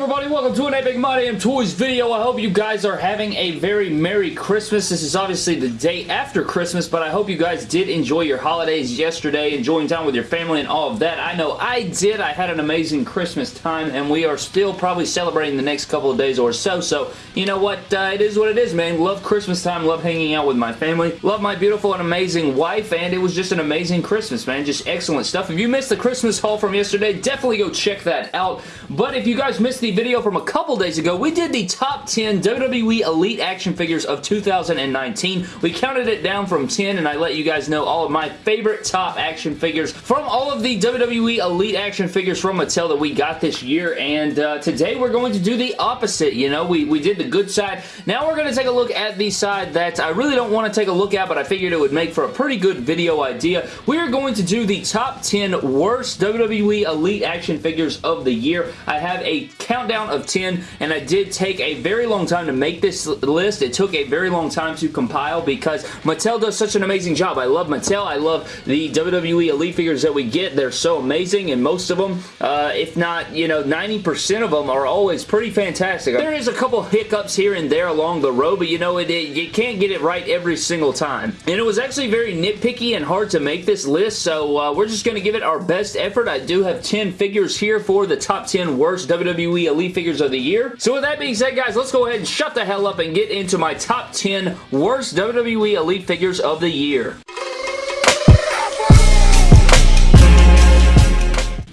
everybody? Welcome to an Epic My Damn Toys video. I hope you guys are having a very Merry Christmas. This is obviously the day after Christmas, but I hope you guys did enjoy your holidays yesterday, enjoying time with your family and all of that. I know I did. I had an amazing Christmas time, and we are still probably celebrating the next couple of days or so, so you know what? Uh, it is what it is, man. Love Christmas time. Love hanging out with my family. Love my beautiful and amazing wife, and it was just an amazing Christmas, man. Just excellent stuff. If you missed the Christmas haul from yesterday, definitely go check that out. But if you guys missed the the video from a couple days ago, we did the top 10 WWE Elite action figures of 2019. We counted it down from 10 and I let you guys know all of my favorite top action figures from all of the WWE Elite action figures from Mattel that we got this year and uh, today we're going to do the opposite, you know, we, we did the good side. Now we're going to take a look at the side that I really don't want to take a look at but I figured it would make for a pretty good video idea. We are going to do the top 10 worst WWE Elite action figures of the year. I have a count countdown of 10 and I did take a very long time to make this list. It took a very long time to compile because Mattel does such an amazing job. I love Mattel. I love the WWE Elite figures that we get. They're so amazing and most of them, uh, if not, you know, 90% of them are always pretty fantastic. There is a couple hiccups here and there along the road, but you know, it, it, you can't get it right every single time. And it was actually very nitpicky and hard to make this list, so uh, we're just going to give it our best effort. I do have 10 figures here for the top 10 worst WWE Elite Figures of the Year. So with that being said, guys, let's go ahead and shut the hell up and get into my top 10 worst WWE Elite Figures of the Year.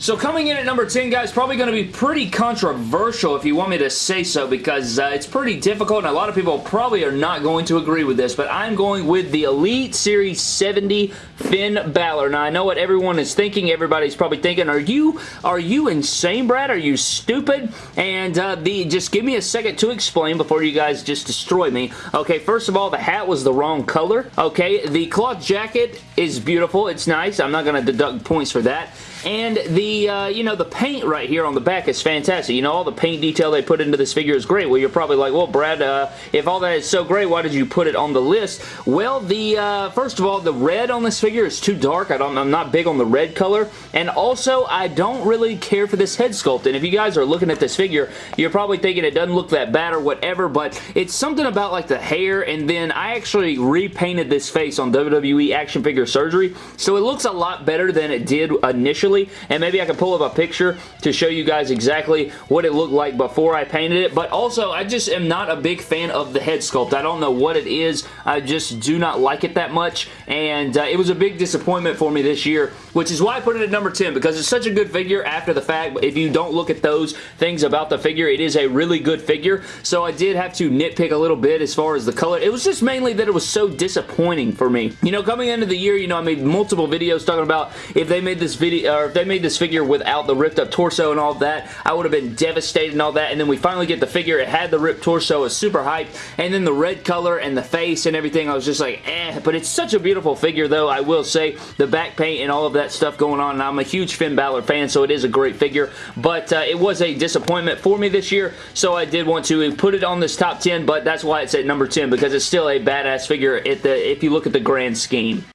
So coming in at number 10, guys, probably going to be pretty controversial if you want me to say so because uh, it's pretty difficult and a lot of people probably are not going to agree with this, but I'm going with the Elite Series 70 Finn Balor. Now, I know what everyone is thinking. Everybody's probably thinking, are you are you insane, Brad? Are you stupid? And uh, the just give me a second to explain before you guys just destroy me. Okay, first of all, the hat was the wrong color. Okay, the cloth jacket is beautiful. It's nice. I'm not going to deduct points for that. And the, uh, you know, the paint right here on the back is fantastic. You know, all the paint detail they put into this figure is great. Well, you're probably like, well, Brad, uh, if all that is so great, why did you put it on the list? Well, the, uh, first of all, the red on this figure is too dark. I don't, I'm not big on the red color. And also, I don't really care for this head sculpt. And if you guys are looking at this figure, you're probably thinking it doesn't look that bad or whatever, but it's something about like the hair, and then I actually repainted this face on WWE Action Figure Surgery, so it looks a lot better than it did initially and maybe I can pull up a picture to show you guys exactly what it looked like before I painted it, but also I just am not a big fan of the head sculpt. I don't know what it is. I just do not like it that much, and uh, it was a big disappointment for me this year, which is why I put it at number 10, because it's such a good figure after the fact. If you don't look at those things about the figure, it is a really good figure, so I did have to nitpick a little bit as far as the color. It was just mainly that it was so disappointing for me. You know, coming into the year, you know, I made multiple videos talking about if they made this video, or if they made this figure without the ripped up torso and all that, I would have been devastated and all that, and then we finally get the figure. It had the ripped torso. It was super hyped, and then the red color and the face and everything, I was just like, eh, but it's such a beautiful figure, though, I will say. The back paint and all of that stuff going on, and I'm a huge Finn Balor fan, so it is a great figure, but uh, it was a disappointment for me this year, so I did want to put it on this top 10, but that's why it's at number 10, because it's still a badass figure the, if you look at the grand scheme.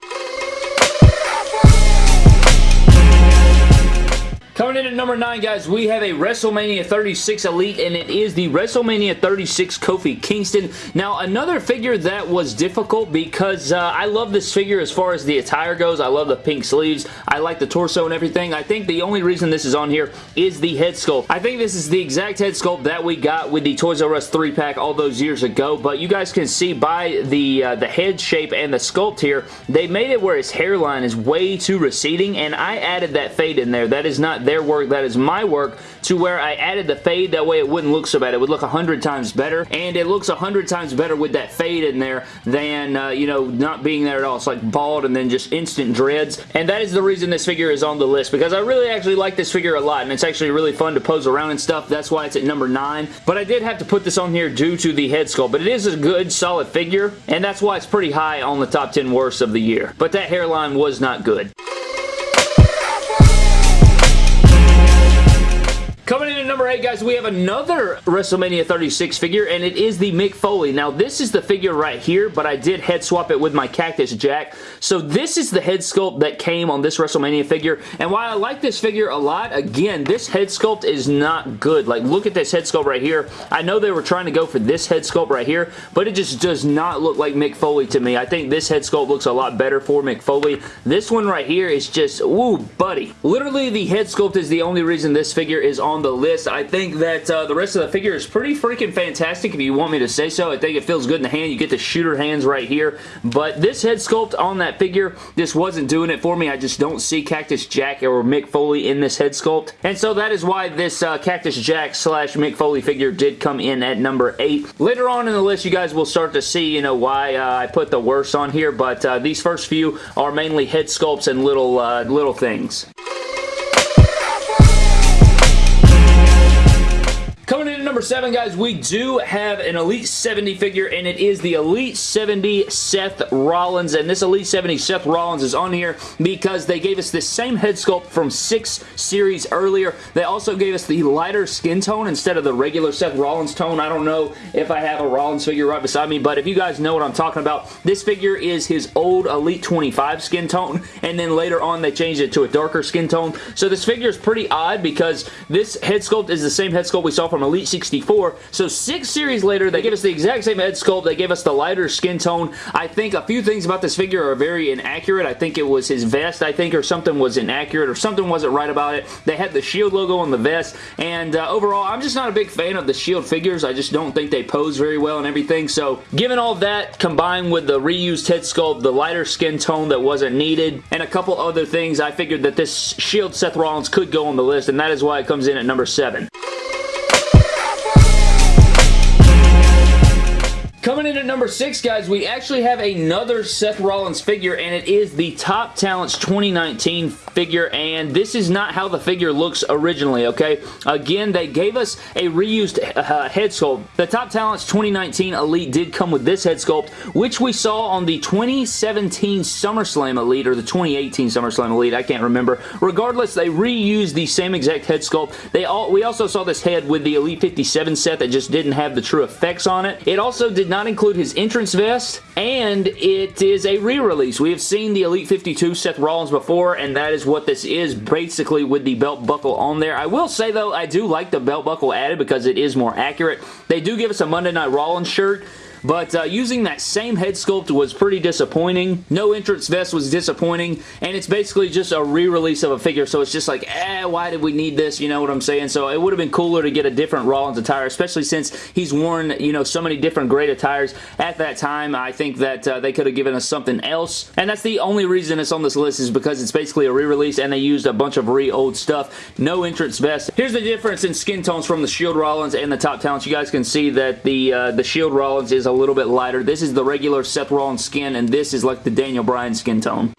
Number 9, guys, we have a WrestleMania 36 Elite, and it is the WrestleMania 36 Kofi Kingston. Now, another figure that was difficult because uh, I love this figure as far as the attire goes. I love the pink sleeves. I like the torso and everything. I think the only reason this is on here is the head sculpt. I think this is the exact head sculpt that we got with the Toys R Us 3-pack all those years ago, but you guys can see by the, uh, the head shape and the sculpt here, they made it where his hairline is way too receding, and I added that fade in there. That is not their work, that is my work, to where I added the fade. That way it wouldn't look so bad. It would look a hundred times better, and it looks a hundred times better with that fade in there than, uh, you know, not being there at all. It's like bald and then just instant dreads, and that is the reason this figure is on the list, because I really actually like this figure a lot, and it's actually really fun to pose around and stuff. That's why it's at number 9, but I did have to put this on here due to the head sculpt, but it is a good, solid figure, and that's why it's pretty high on the top 10 worst of the year. But that hairline was not good. Number 8, guys, we have another WrestleMania 36 figure, and it is the Mick Foley. Now, this is the figure right here, but I did head swap it with my Cactus Jack. So this is the head sculpt that came on this WrestleMania figure, and while I like this figure a lot, again, this head sculpt is not good. Like, look at this head sculpt right here. I know they were trying to go for this head sculpt right here, but it just does not look like Mick Foley to me. I think this head sculpt looks a lot better for Mick Foley. This one right here is just, woo, buddy. Literally, the head sculpt is the only reason this figure is on the list. I think that uh, the rest of the figure is pretty freaking fantastic if you want me to say so. I think it feels good in the hand. You get the shooter hands right here, but this head sculpt on that figure just wasn't doing it for me. I just don't see Cactus Jack or Mick Foley in this head sculpt, and so that is why this uh, Cactus Jack slash Mick Foley figure did come in at number 8. Later on in the list, you guys will start to see, you know, why uh, I put the worst on here, but uh, these first few are mainly head sculpts and little, uh, little things. Number 7, guys, we do have an Elite 70 figure, and it is the Elite 70 Seth Rollins, and this Elite 70 Seth Rollins is on here because they gave us the same head sculpt from 6 series earlier. They also gave us the lighter skin tone instead of the regular Seth Rollins tone. I don't know if I have a Rollins figure right beside me, but if you guys know what I'm talking about, this figure is his old Elite 25 skin tone, and then later on they changed it to a darker skin tone. So this figure is pretty odd because this head sculpt is the same head sculpt we saw from Elite 64. So six series later, they gave us the exact same head sculpt. They gave us the lighter skin tone. I think a few things about this figure are very inaccurate. I think it was his vest, I think, or something was inaccurate, or something wasn't right about it. They had the Shield logo on the vest, and uh, overall, I'm just not a big fan of the Shield figures. I just don't think they pose very well and everything. So given all that, combined with the reused head sculpt, the lighter skin tone that wasn't needed, and a couple other things, I figured that this Shield Seth Rollins could go on the list, and that is why it comes in at number 7. Coming in at number 6, guys, we actually have another Seth Rollins figure, and it is the Top Talents 2019 figure, and this is not how the figure looks originally, okay? Again, they gave us a reused uh, head sculpt. The Top Talents 2019 Elite did come with this head sculpt, which we saw on the 2017 SummerSlam Elite, or the 2018 SummerSlam Elite, I can't remember. Regardless, they reused the same exact head sculpt. They all We also saw this head with the Elite 57 set that just didn't have the true effects on it. It also did not include his entrance vest, and it is a re-release. We have seen the Elite 52 Seth Rollins before, and that is what this is, basically with the belt buckle on there. I will say, though, I do like the belt buckle added because it is more accurate. They do give us a Monday Night Rollins shirt, but uh, using that same head sculpt was pretty disappointing. No entrance vest was disappointing, and it's basically just a re-release of a figure, so it's just like, eh, why did we need this? You know what I'm saying? So it would have been cooler to get a different Rollins attire, especially since he's worn, you know, so many different great attires at that time. I think that uh, they could have given us something else, and that's the only reason it's on this list is because it's basically a re-release, and they used a bunch of re-old stuff. No entrance vest. Here's the difference in skin tones from the Shield Rollins and the Top Talents. You guys can see that the, uh, the Shield Rollins is a little bit lighter. This is the regular Seth Rollins skin, and this is like the Daniel Bryan skin tone.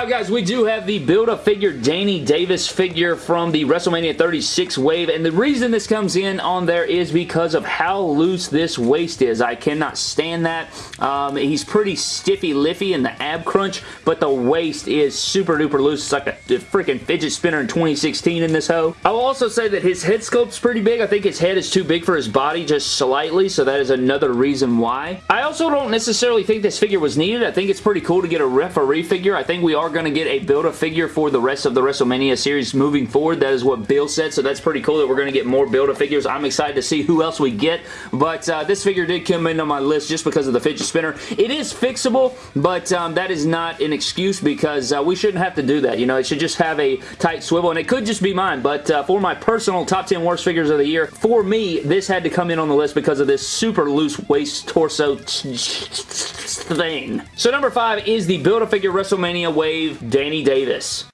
Five, guys, we do have the Build-A-Figure Danny Davis figure from the WrestleMania 36 wave, and the reason this comes in on there is because of how loose this waist is. I cannot stand that. Um, he's pretty stiffy-liffy in the ab crunch, but the waist is super-duper loose. It's like a, a freaking fidget spinner in 2016 in this hoe. I will also say that his head sculpt's pretty big. I think his head is too big for his body just slightly, so that is another reason why. I also don't necessarily think this figure was needed. I think it's pretty cool to get a referee figure. I think we are going to get a Build-A-Figure for the rest of the WrestleMania series moving forward. That is what Bill said, so that's pretty cool that we're going to get more Build-A-Figures. I'm excited to see who else we get, but uh, this figure did come in on my list just because of the fidget spinner. It is fixable, but um, that is not an excuse because uh, we shouldn't have to do that. You know, it should just have a tight swivel, and it could just be mine, but uh, for my personal top 10 worst figures of the year, for me, this had to come in on the list because of this super loose waist torso thing. So number five is the Build-A-Figure WrestleMania Wave Danny Davis.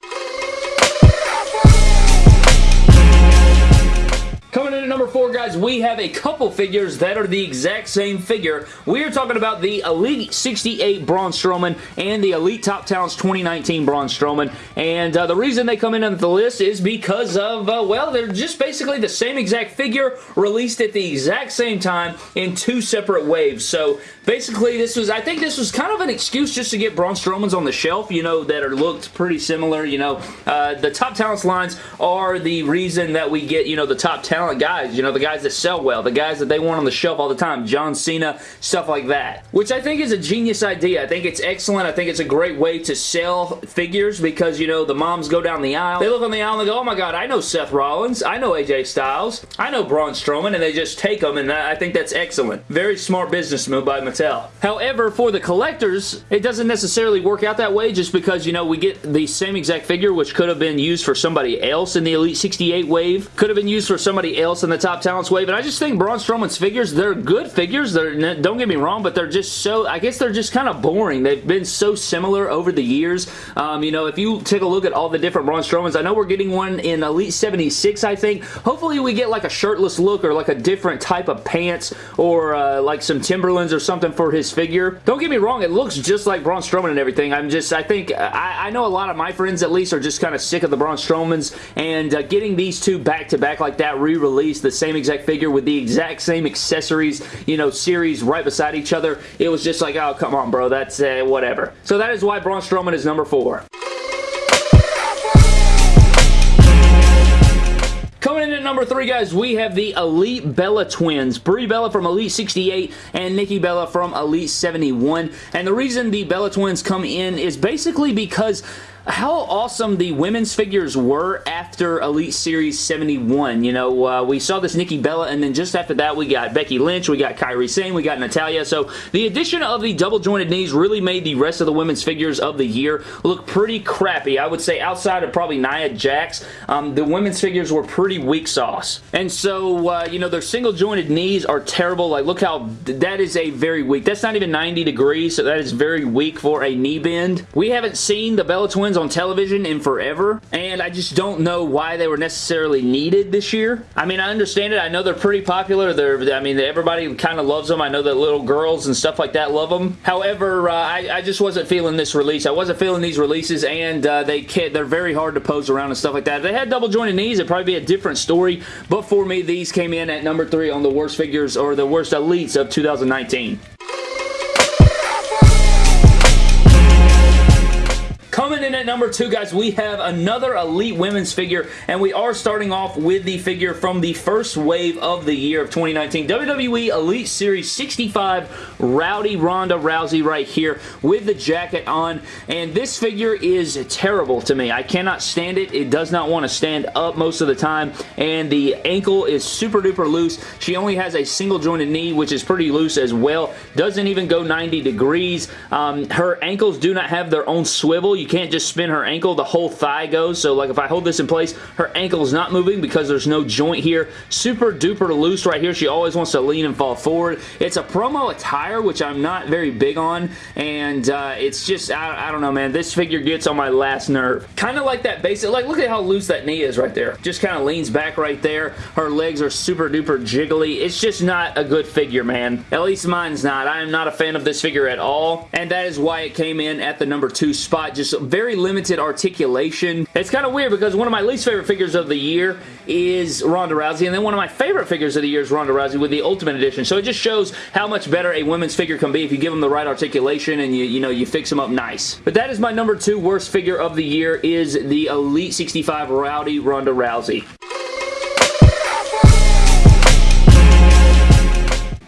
Coming in at number four, guys, we have a couple figures that are the exact same figure. We are talking about the Elite 68 Braun Strowman and the Elite Top Talents 2019 Braun Strowman. And uh, the reason they come in on the list is because of, uh, well, they're just basically the same exact figure released at the exact same time in two separate waves. So basically, this was, I think this was kind of an excuse just to get Braun Strowman's on the shelf, you know, that are looked pretty similar. You know, uh, the Top Talents lines are the reason that we get, you know, the top talent guys, you know, the guys that sell well, the guys that they want on the shelf all the time, John Cena, stuff like that. Which I think is a genius idea. I think it's excellent. I think it's a great way to sell figures because, you know, the moms go down the aisle. They look on the aisle and they go, oh my god, I know Seth Rollins. I know AJ Styles. I know Braun Strowman. And they just take them and I think that's excellent. Very smart business move by Mattel. However, for the collectors, it doesn't necessarily work out that way just because, you know, we get the same exact figure which could have been used for somebody else in the Elite 68 wave. Could have been used for somebody else in the Top Talents wave. And I just think Braun Strowman's figures, they're good figures. They're Don't get me wrong, but they're just so, I guess they're just kind of boring. They've been so similar over the years. Um, you know, if you take a look at all the different Braun Strowmans, I know we're getting one in Elite 76, I think. Hopefully we get like a shirtless look or like a different type of pants or uh, like some Timberlands or something for his figure. Don't get me wrong, it looks just like Braun Strowman and everything. I'm just, I think, I, I know a lot of my friends at least are just kind of sick of the Braun Strowmans and uh, getting these two back to back like that re-released, the same exact figure with the exact same accessories, you know, series right beside each other. It was just like, oh, come on, bro. That's uh, whatever. So that is why Braun Strowman is number four. Coming in at number three, guys, we have the Elite Bella twins. Brie Bella from Elite 68 and Nikki Bella from Elite 71. And the reason the Bella twins come in is basically because how awesome the women's figures were after Elite Series 71. You know, uh, we saw this Nikki Bella, and then just after that, we got Becky Lynch, we got Kairi Sane, we got Natalya. So the addition of the double jointed knees really made the rest of the women's figures of the year look pretty crappy. I would say outside of probably Nia Jax, um, the women's figures were pretty weak sauce. And so, uh, you know, their single jointed knees are terrible. Like, look how that is a very weak. That's not even 90 degrees, so that is very weak for a knee bend. We haven't seen the Bella Twins on television in forever, and I just don't know why they were necessarily needed this year. I mean, I understand it. I know they're pretty popular. They're, I mean, everybody kind of loves them. I know that little girls and stuff like that love them. However, uh, I, I, just wasn't feeling this release. I wasn't feeling these releases, and uh, they can't, they're very hard to pose around and stuff like that. If they had double jointed knees, it'd probably be a different story, but for me, these came in at number three on the worst figures or the worst elites of 2019. Coming in at number two, guys, we have another Elite Women's figure, and we are starting off with the figure from the first wave of the year of 2019. WWE Elite Series 65 Rowdy Ronda Rousey right here with the jacket on, and this figure is terrible to me. I cannot stand it. It does not want to stand up most of the time, and the ankle is super duper loose. She only has a single jointed knee, which is pretty loose as well. Doesn't even go 90 degrees. Um, her ankles do not have their own swivel. You can't just spin her ankle. The whole thigh goes. So like if I hold this in place, her ankle is not moving because there's no joint here. Super duper loose right here. She always wants to lean and fall forward. It's a promo attire, which I'm not very big on. And uh, it's just, I, I don't know, man. This figure gets on my last nerve. Kind of like that basic, like look at how loose that knee is right there. Just kind of leans back right there. Her legs are super duper jiggly. It's just not a good figure, man. At least mine's not. I am not a fan of this figure at all. And that is why it came in at the number two spot. Just very limited articulation. It's kind of weird because one of my least favorite figures of the year is Ronda Rousey, and then one of my favorite figures of the year is Ronda Rousey with the Ultimate Edition. So it just shows how much better a women's figure can be if you give them the right articulation and you, you know, you fix them up nice. But that is my number two worst figure of the year is the Elite 65 Rowdy Ronda Rousey.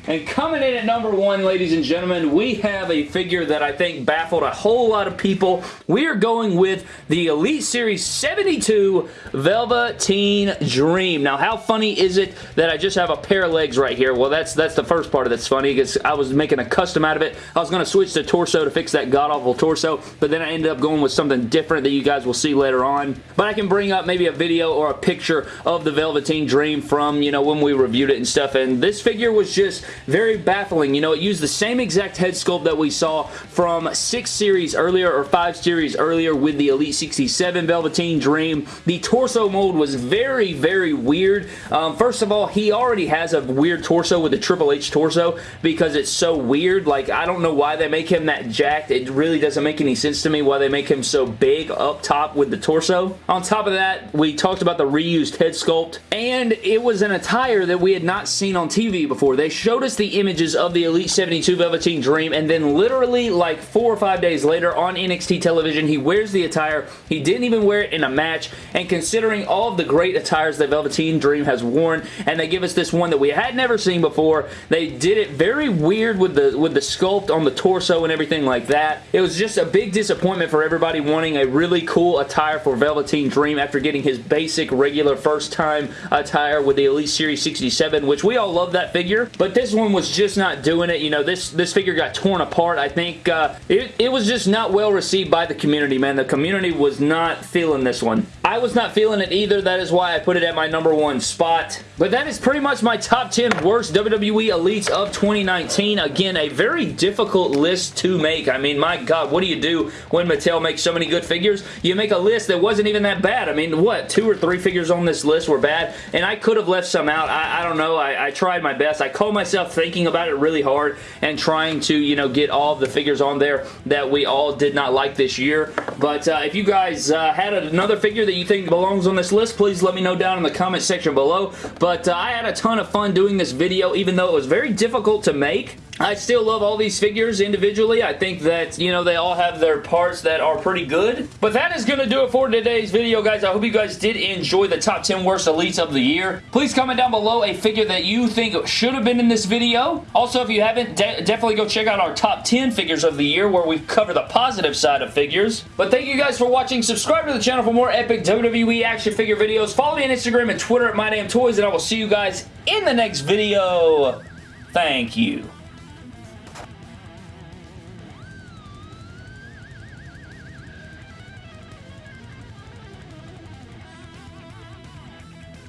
And coming in at number one, ladies and gentlemen, we have a figure that I think baffled a whole lot of people. We are going with the Elite Series 72 Velveteen Dream. Now, how funny is it that I just have a pair of legs right here? Well, that's that's the first part of that's funny because I was making a custom out of it. I was going to switch to torso to fix that god-awful torso, but then I ended up going with something different that you guys will see later on. But I can bring up maybe a video or a picture of the Velveteen Dream from, you know, when we reviewed it and stuff, and this figure was just very baffling. You know, it used the same exact head sculpt that we saw from 6 series earlier or 5 series earlier with the Elite 67 Velveteen Dream. The torso mold was very, very weird. Um, first of all, he already has a weird torso with the Triple H torso because it's so weird. Like, I don't know why they make him that jacked. It really doesn't make any sense to me why they make him so big up top with the torso. On top of that, we talked about the reused head sculpt, and it was an attire that we had not seen on TV before. They showed us the images of the Elite 72 Velveteen Dream, and then literally like four or five days later on NXT television, he wears the attire. He didn't even wear it in a match, and considering all of the great attires that Velveteen Dream has worn, and they give us this one that we had never seen before, they did it very weird with the, with the sculpt on the torso and everything like that. It was just a big disappointment for everybody wanting a really cool attire for Velveteen Dream after getting his basic regular first time attire with the Elite Series 67, which we all love that figure, but this one was just not doing it. You know, this, this figure got torn apart. I think uh, it, it was just not well received by the community, man. The community was not feeling this one. I was not feeling it either. That is why I put it at my number one spot. But that is pretty much my top 10 worst WWE Elites of 2019. Again, a very difficult list to make. I mean, my God, what do you do when Mattel makes so many good figures? You make a list that wasn't even that bad. I mean, what, two or three figures on this list were bad? And I could have left some out. I, I don't know. I, I, tried my best. I called myself thinking about it really hard and trying to, you know, get all the figures on there that we all did not like this year. But uh, if you guys uh, had another figure that you think belongs on this list, please let me know down in the comment section below. But uh, I had a ton of fun doing this video, even though it was very difficult to make. I still love all these figures individually. I think that, you know, they all have their parts that are pretty good. But that is going to do it for today's video, guys. I hope you guys did enjoy the top 10 worst elites of the year. Please comment down below a figure that you think should have been in this video. Also, if you haven't, de definitely go check out our top 10 figures of the year where we cover the positive side of figures. But thank you guys for watching. Subscribe to the channel for more epic WWE action figure videos. Follow me on Instagram and Twitter at MyDamnToys, and I will see you guys in the next video. Thank you.